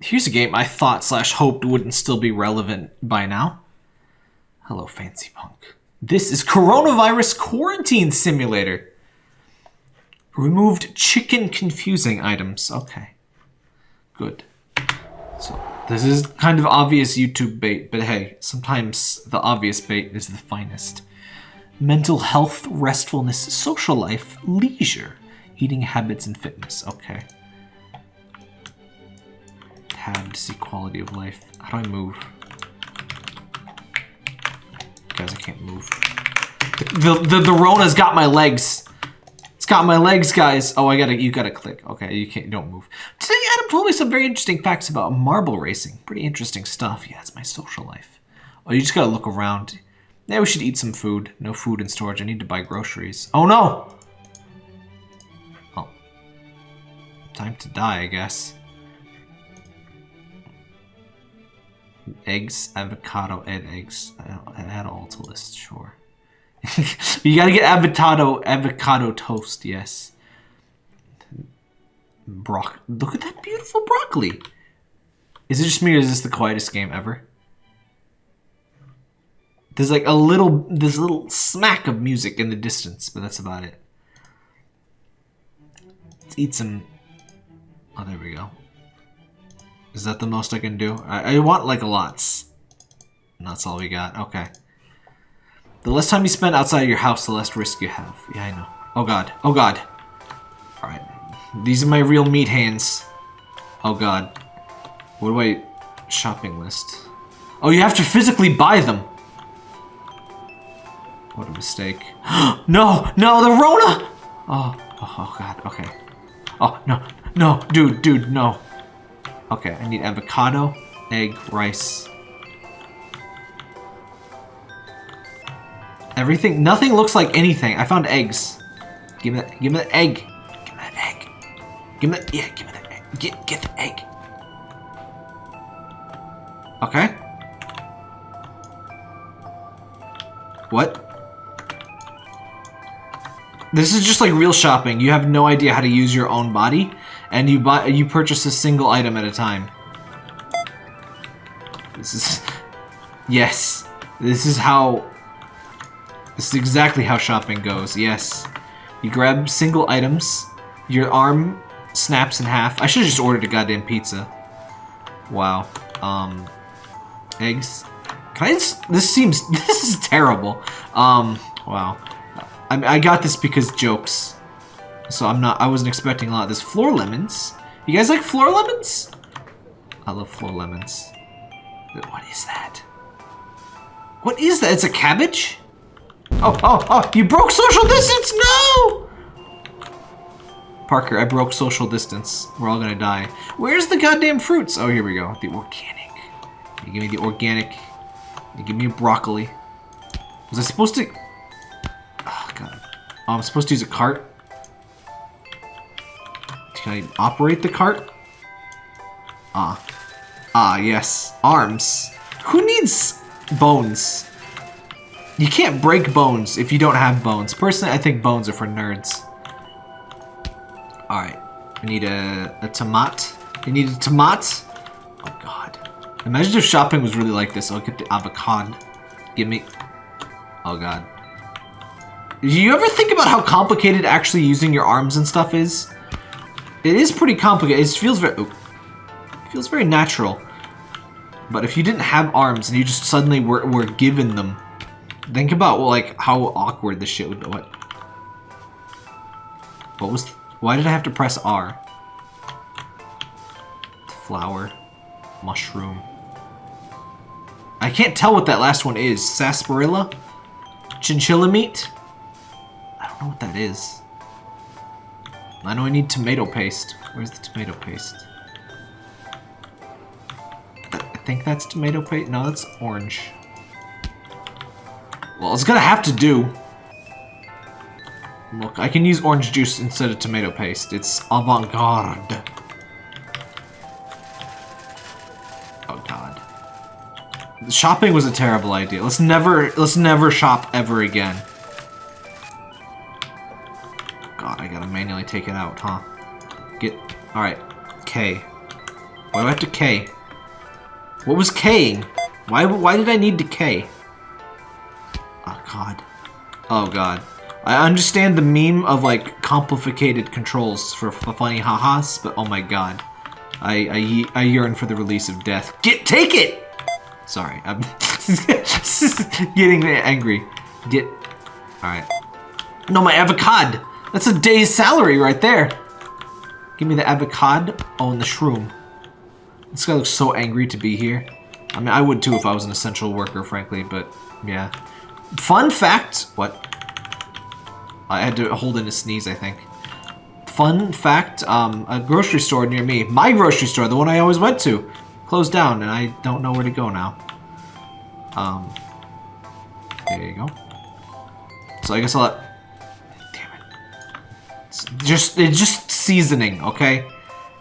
Here's a game I thought slash hoped wouldn't still be relevant by now. Hello, Fancy Punk. This is Coronavirus Quarantine Simulator. Removed chicken confusing items. Okay. Good. So, this is kind of obvious YouTube bait, but hey, sometimes the obvious bait is the finest. Mental health, restfulness, social life, leisure, eating habits, and fitness. Okay. Tab to see quality of life. How do I move? Guys, I can't move. The, the, the Rona's got my legs. It's got my legs, guys. Oh, I gotta, you gotta click. Okay, you can't, don't move. Today, Adam told me some very interesting facts about marble racing. Pretty interesting stuff. Yeah, it's my social life. Oh, you just gotta look around. Yeah, we should eat some food. No food in storage. I need to buy groceries. Oh, no! Oh. Time to die, I guess. Eggs, avocado, and eggs. I had all to list, sure. you gotta get avocado, avocado toast, yes. Brock. Look at that beautiful broccoli. Is it just me or is this the quietest game ever? There's like a little, this little smack of music in the distance, but that's about it. Let's eat some. Oh, there we go. Is that the most I can do? I, I want like lots. And that's all we got. Okay. The less time you spend outside your house, the less risk you have. Yeah, I know. Oh god. Oh god. Alright. These are my real meat hands. Oh god. What do I... Shopping list. Oh, you have to physically buy them. What a mistake. no! No, the Rona! Oh, oh, oh god, okay. Oh, no, no, dude, dude, no. Okay, I need avocado, egg, rice. Everything, nothing looks like anything. I found eggs. Give me that, give me that egg. Give me that egg. Give me that, yeah, give me that egg. Get, get the egg. Okay. What? This is just like real shopping. You have no idea how to use your own body, and you buy you purchase a single item at a time. This is yes. This is how this is exactly how shopping goes. Yes. You grab single items, your arm snaps in half. I should have just ordered a goddamn pizza. Wow. Um eggs. Can I just, this seems this is terrible. Um wow. I, I got this because jokes. So I'm not, I wasn't expecting a lot of this. Floor lemons? You guys like floor lemons? I love floor lemons. What is that? What is that? It's a cabbage? Oh, oh, oh, you broke social distance? No! Parker, I broke social distance. We're all gonna die. Where's the goddamn fruits? Oh, here we go. The organic. You give me the organic. You give me broccoli. Was I supposed to... Oh, god! Oh, I'm supposed to use a cart? Can I operate the cart? Ah. Ah, yes. Arms. Who needs bones? You can't break bones if you don't have bones. Personally, I think bones are for nerds. Alright. I need a, a tomat. You need a tomat? Oh, God. Imagine if shopping was really like this. I'll get the avocado. Give me... Oh, God. Do you ever think about how complicated actually using your arms and stuff is? It is pretty complicated. It feels very... It feels very natural. But if you didn't have arms and you just suddenly were, were given them, think about well, like how awkward this shit would be. What? What was... Why did I have to press R? Flower. Mushroom. I can't tell what that last one is. Sarsaparilla? Chinchilla meat? I don't know what that is. I know I need tomato paste. Where's the tomato paste? I think that's tomato paste. No, that's orange. Well, it's gonna have to do. Look, I can use orange juice instead of tomato paste. It's avant-garde. Oh god. Shopping was a terrible idea. Let's never let's never shop ever again. Take it out, huh? Get... Alright. K. Why do I have to K? What was K'ing? Why, why did I need to K? Oh, God. Oh, God. I understand the meme of, like, complicated controls for, for funny ha-has, but oh my god. I, I, I yearn for the release of death. Get- take it! Sorry, I'm getting angry. Get... Alright. No, my avocado! That's a day's salary right there! Give me the avocado. Oh, and the shroom. This guy looks so angry to be here. I mean, I would too if I was an essential worker, frankly, but yeah. Fun fact... What? I had to hold in a sneeze, I think. Fun fact, um, a grocery store near me, my grocery store, the one I always went to, closed down, and I don't know where to go now. Um, there you go. So I guess I'll let... Just, it's just seasoning, okay?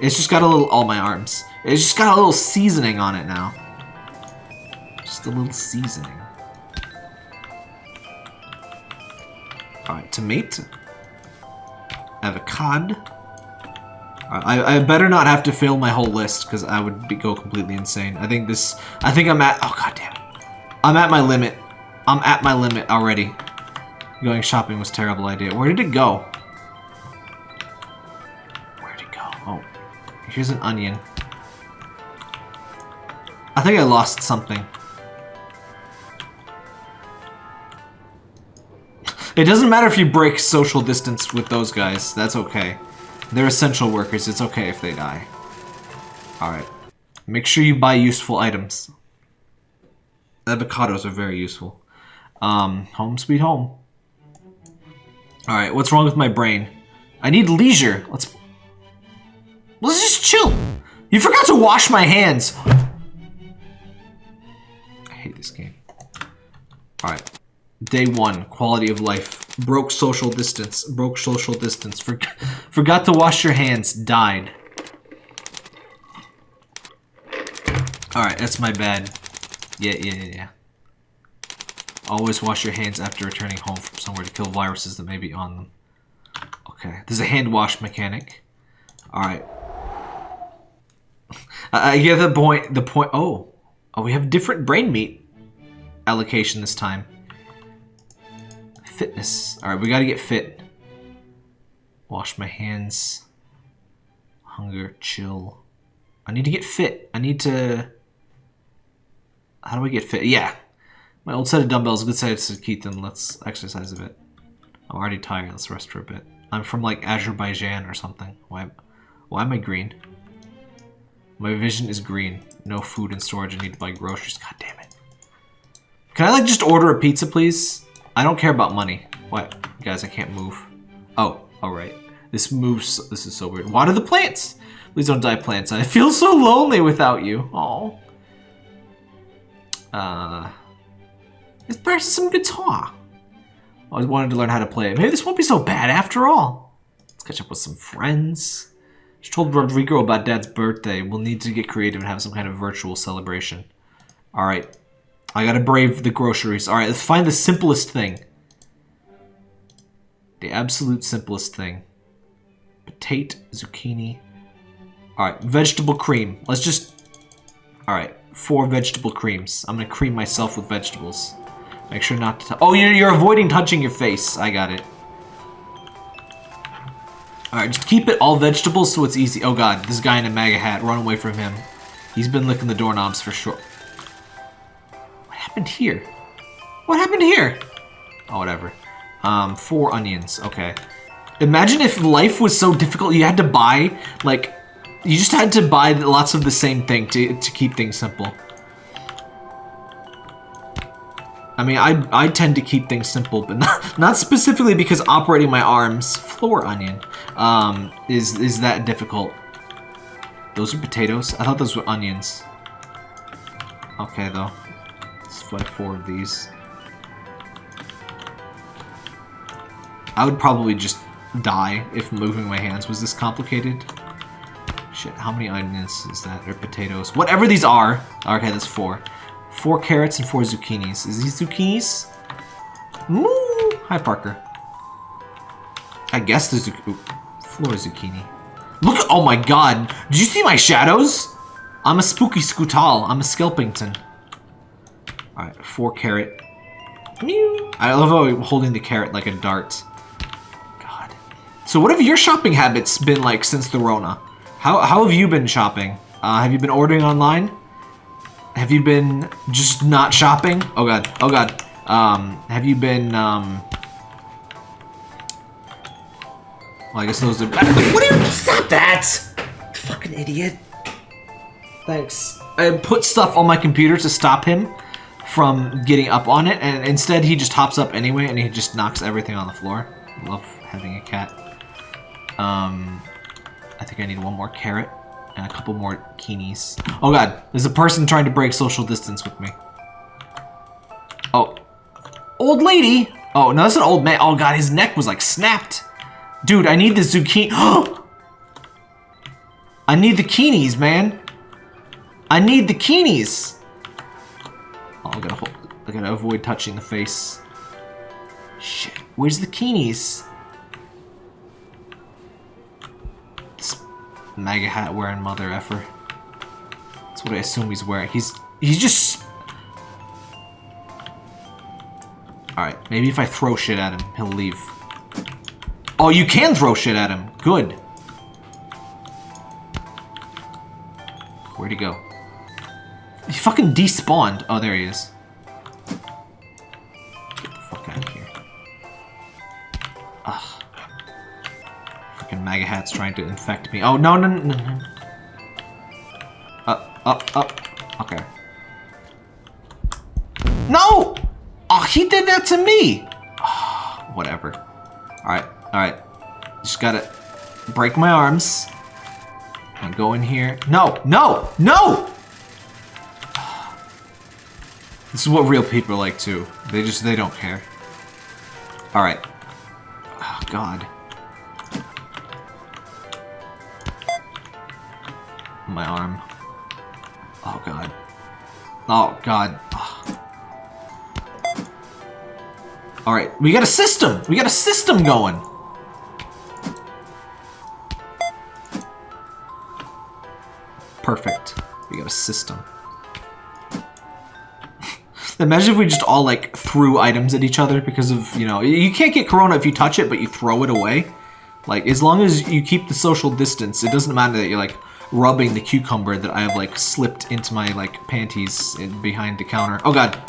It's just got a little... All my arms. It's just got a little seasoning on it now. Just a little seasoning. Alright, tomato. Avocado. I, I better not have to fill my whole list, because I would be, go completely insane. I think this... I think I'm at... Oh, god damn. I'm at my limit. I'm at my limit already. Going shopping was terrible idea. Where did it go? Here's an onion. I think I lost something. It doesn't matter if you break social distance with those guys. That's okay. They're essential workers. It's okay if they die. Alright. Make sure you buy useful items. Avocados are very useful. Um, home sweet home. Alright, what's wrong with my brain? I need leisure. Let's... Let's just chill. You forgot to wash my hands. I hate this game. Alright. Day one, quality of life. Broke social distance. Broke social distance. For forgot to wash your hands. Died. Alright, that's my bad. Yeah, yeah, yeah, yeah. Always wash your hands after returning home from somewhere to kill viruses that may be on them. Okay, there's a hand wash mechanic. Alright. I, get the point, the point, oh. Oh, we have different brain meat allocation this time. Fitness. Alright, we gotta get fit. Wash my hands. Hunger, chill. I need to get fit. I need to... How do I get fit? Yeah. My old set of dumbbells, good set to keep them. Let's exercise a bit. I'm already tired. Let's rest for a bit. I'm from like Azerbaijan or something. Why, why am I green? My vision is green. No food in storage. I need to buy groceries. God damn it. Can I like just order a pizza, please? I don't care about money. What? Guys, I can't move. Oh, alright. This moves. This is so weird. Water the plants! Please don't die, plants. I feel so lonely without you. Oh. Uh. Let's practice some guitar. I wanted to learn how to play it. Maybe this won't be so bad after all. Let's catch up with some friends. She told Rodrigo about Dad's birthday. We'll need to get creative and have some kind of virtual celebration. Alright. I gotta brave the groceries. Alright, let's find the simplest thing. The absolute simplest thing. Potato, zucchini. Alright, vegetable cream. Let's just... Alright, four vegetable creams. I'm gonna cream myself with vegetables. Make sure not to... Oh, you're, you're avoiding touching your face. I got it. Alright, just keep it all vegetables so it's easy. Oh god, this guy in a MAGA hat. Run away from him. He's been licking the doorknobs for sure What happened here? What happened here? Oh, whatever. Um, four onions. Okay. Imagine if life was so difficult you had to buy, like, you just had to buy lots of the same thing to, to keep things simple. I mean, I, I tend to keep things simple, but not, not specifically because operating my arms, floor onion, um, is, is that difficult. Those are potatoes? I thought those were onions. Okay, though. Let's buy four of these. I would probably just die if moving my hands was this complicated. Shit, how many onions is that? Or potatoes? Whatever these are. Okay, that's four. Four carrots and four zucchinis. Is these zucchinis? Ooh. Hi, Parker. I guess the zucchini. Floor zucchini. Look, oh my god. Did you see my shadows? I'm a spooky scootal. I'm a Skelpington. Alright, four carrot. Mew. I love how I'm holding the carrot like a dart. God. So what have your shopping habits been like since the Rona? How, how have you been shopping? Uh, have you been ordering online? Have you been just not shopping? Oh god, oh god. Um, have you been, um... Well, I guess those are... What are you... Stop that! Fucking idiot. Thanks. I put stuff on my computer to stop him from getting up on it, and instead he just hops up anyway, and he just knocks everything on the floor. Love having a cat. Um, I think I need one more carrot and a couple more keenies. Oh god, there's a person trying to break social distance with me. Oh. Old lady! Oh, no, that's an old man. Oh god, his neck was like snapped. Dude, I need the zucchini. I need the keenies, man. I need the keenies. Oh, I gotta, hold, I gotta avoid touching the face. Shit, where's the keenies? MAGA hat wearing mother effer. That's what I assume he's wearing. He's he's just. All right, maybe if I throw shit at him, he'll leave. Oh, you can throw shit at him. Good. Where'd he go? He fucking despawned. Oh, there he is. Freaking MAGA hat's trying to infect me. Oh, no, no, no, no. Up, up, up. Okay. No! Oh, he did that to me! Whatever. Alright, alright. Just gotta break my arms. And go in here. No, no, no! This is what real people like too. They just, they don't care. Alright. Oh, God. My arm. Oh, God. Oh, God. Alright, we got a system! We got a system going! Perfect. We got a system. Imagine if we just all, like, threw items at each other because of, you know... You can't get Corona if you touch it, but you throw it away. Like, as long as you keep the social distance, it doesn't matter that you're, like, rubbing the cucumber that I have, like, slipped into my, like, panties in, behind the counter. Oh, God.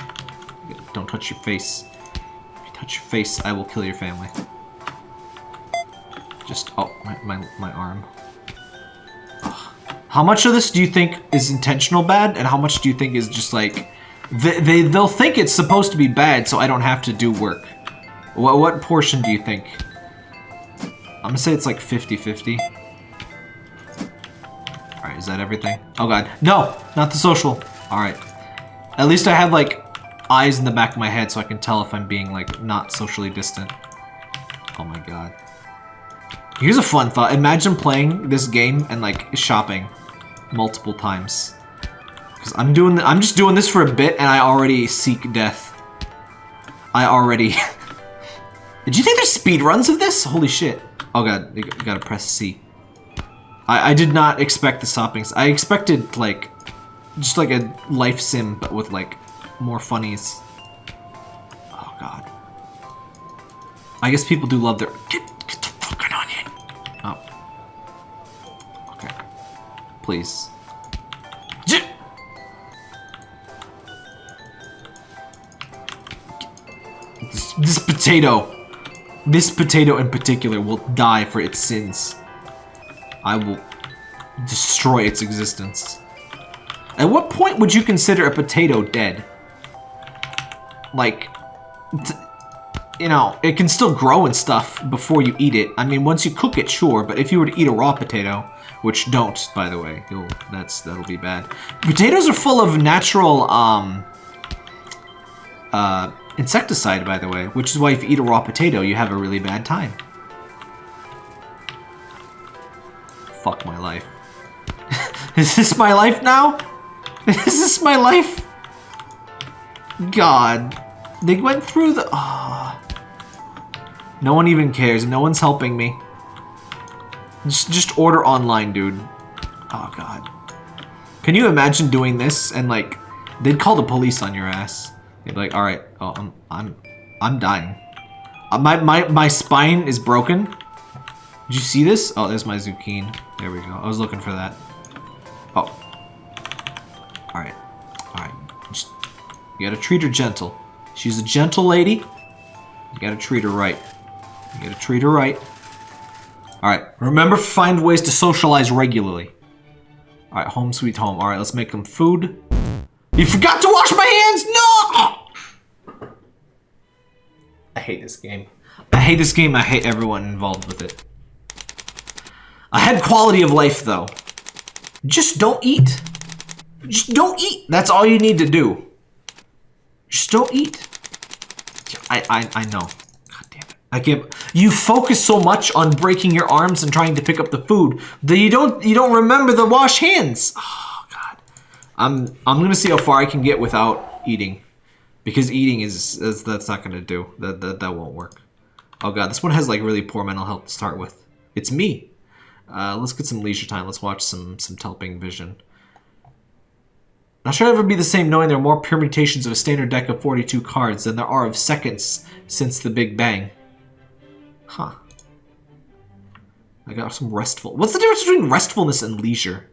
Don't touch your face. If you touch your face, I will kill your family. Just... Oh, my, my, my arm. Ugh. How much of this do you think is intentional bad, and how much do you think is just, like they, they, they'll think it's supposed to be bad, so I don't have to do work. What, what portion do you think? I'm gonna say it's like 50-50. Alright, is that everything? Oh god. No! Not the social. Alright. At least I have like eyes in the back of my head so I can tell if I'm being like not socially distant. Oh my god. Here's a fun thought. Imagine playing this game and like shopping multiple times. Because I'm doing, I'm just doing this for a bit, and I already seek death. I already... Did you think there's speed runs of this? Holy shit. Oh god, you gotta press C. I, I did not expect the stoppings. I expected, like, just like a life sim, but with, like, more funnies. Oh god. I guess people do love their... Get, get the fucking onion! Oh. Okay. Please. This potato, this potato in particular will die for its sins. I will destroy its existence. At what point would you consider a potato dead? Like, you know, it can still grow and stuff before you eat it. I mean, once you cook it, sure, but if you were to eat a raw potato, which don't, by the way, you'll, that's, that'll be bad. Potatoes are full of natural, um, uh, insecticide, by the way, which is why if you eat a raw potato, you have a really bad time. Fuck my life. is this my life now? Is this my life? God. They went through the... Oh. No one even cares. No one's helping me. Just, just order online, dude. Oh, God. Can you imagine doing this and like they'd call the police on your ass? They'd be like, "All right, oh, I'm I'm I'm dying. Uh, my my my spine is broken. Did you see this? Oh, there's my zucchini. There we go. I was looking for that. Oh. All right, all right. You gotta treat her gentle. She's a gentle lady. You gotta treat her right. You gotta treat her right. Alright, remember find ways to socialize regularly. Alright, home sweet home. Alright, let's make them food. You forgot to wash my hands! No! I hate this game. I hate this game. I hate everyone involved with it. I had quality of life, though. Just don't eat. Just don't eat. That's all you need to do. Just don't eat. I, I, I know. God damn it. I can't. You focus so much on breaking your arms and trying to pick up the food that you don't you don't remember the wash hands. Oh God. I'm I'm gonna see how far I can get without eating, because eating is, is that's not gonna do. That, that that won't work. Oh God, this one has like really poor mental health to start with. It's me. Uh, let's get some leisure time. Let's watch some some Telping Vision. Not sure it'll ever be the same knowing there are more permutations of a standard deck of 42 cards than there are of seconds since the Big Bang. Huh. I got some restful. What's the difference between restfulness and leisure?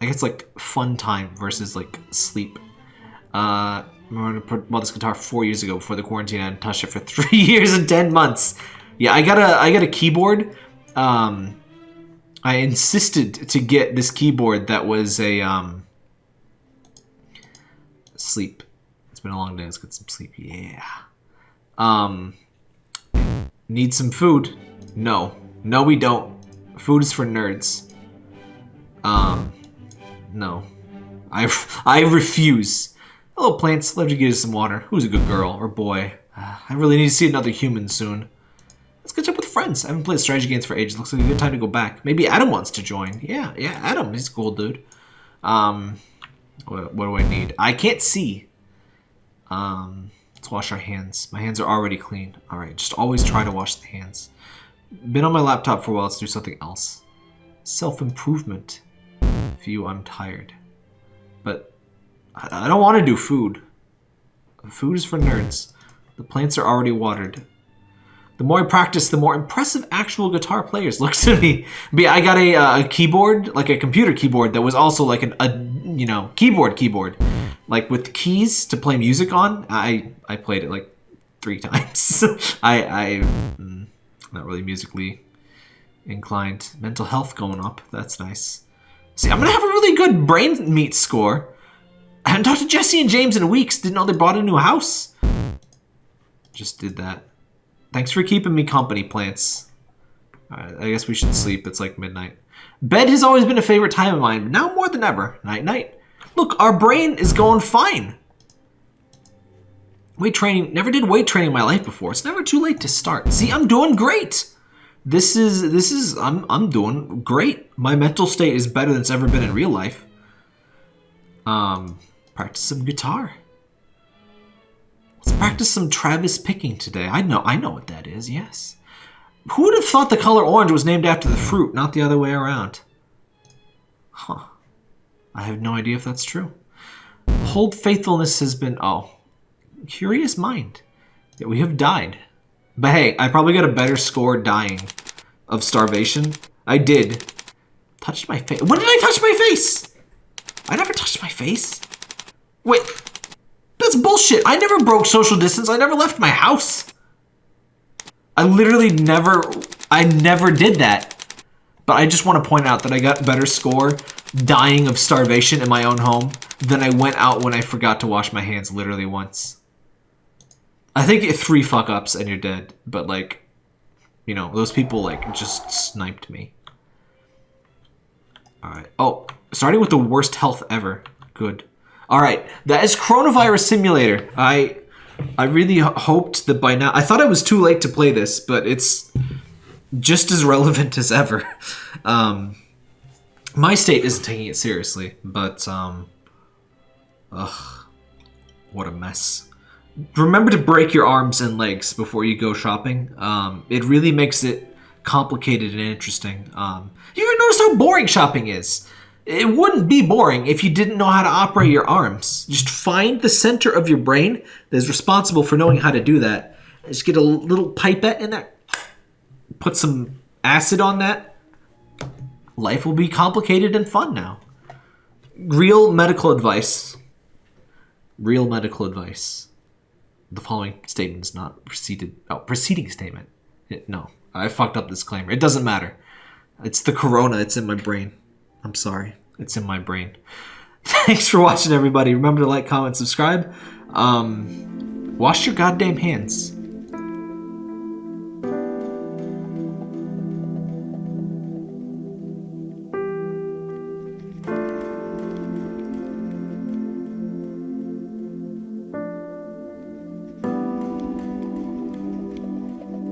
I guess like fun time versus like sleep. Uh, put bought this guitar four years ago before the quarantine. I hadn't touched it for three years and ten months. Yeah, I got a I got a keyboard. Um, I insisted to get this keyboard that was a um, sleep. It's been a long day. Let's get some sleep. Yeah. Um, need some food? No, no, we don't. Food is for nerds. Um, no, I I refuse. Hello, plants. Let me get you some water. Who's a good girl or boy? I really need to see another human soon. Let's catch up with friends. I haven't played strategy games for ages. Looks like a good time to go back. Maybe Adam wants to join. Yeah, yeah, Adam. He's cool dude. Um, what, what do I need? I can't see. Um, let's wash our hands. My hands are already clean. All right, just always try to wash the hands. Been on my laptop for a while. Let's do something else. Self-improvement. View I'm tired. But I, I don't want to do food. Food is for nerds. The plants are already watered. The more I practice, the more impressive actual guitar players look to me. But yeah, I got a, uh, a keyboard, like a computer keyboard that was also like an, a, you know, keyboard keyboard. Like with keys to play music on. I, I played it like three times. I, I, mm, not really musically inclined. Mental health going up. That's nice. See, I'm gonna have a really good brain meat score. I haven't talked to Jesse and James in weeks. Didn't know they bought a new house. Just did that. Thanks for keeping me company, plants. Right, I guess we should sleep. It's like midnight. Bed has always been a favorite time of mine, now more than ever. Night, night. Look, our brain is going fine. Weight training, never did weight training in my life before. It's never too late to start. See, I'm doing great. This is, this is, I'm, I'm doing great. My mental state is better than it's ever been in real life. Um, practice some guitar. Let's practice some Travis picking today. I know, I know what that is, yes. Who would have thought the color orange was named after the fruit, not the other way around? Huh. I have no idea if that's true. Hold faithfulness has been, oh, curious mind. Yeah, we have died. But hey, I probably got a better score dying of starvation. I did. Touched my face. When did I touch my face? I never touched my face. Wait, that's bullshit. I never broke social distance. I never left my house. I literally never, I never did that. But I just want to point out that I got better score dying of starvation in my own home than I went out when I forgot to wash my hands literally once. I think three fuck ups and you're dead. But like, you know, those people like just sniped me. Alright. Oh, starting with the worst health ever. Good. All right, that is Coronavirus Simulator. I I really hoped that by now I thought it was too late to play this, but it's just as relevant as ever. Um, my state isn't taking it seriously, but um, ugh, what a mess. Remember to break your arms and legs before you go shopping. Um, it really makes it complicated and interesting. Um, you ever notice how boring shopping is? It wouldn't be boring if you didn't know how to operate your arms. Just find the center of your brain that is responsible for knowing how to do that. Just get a little pipette in there, put some acid on that. Life will be complicated and fun now. Real medical advice. Real medical advice. The following statement is not preceded. Oh, preceding statement. It- no, I fucked up disclaimer. It doesn't matter. It's the corona. It's in my brain. I'm sorry. It's in my brain. Thanks for watching, everybody. Remember to like, comment, subscribe. Um, wash your goddamn hands.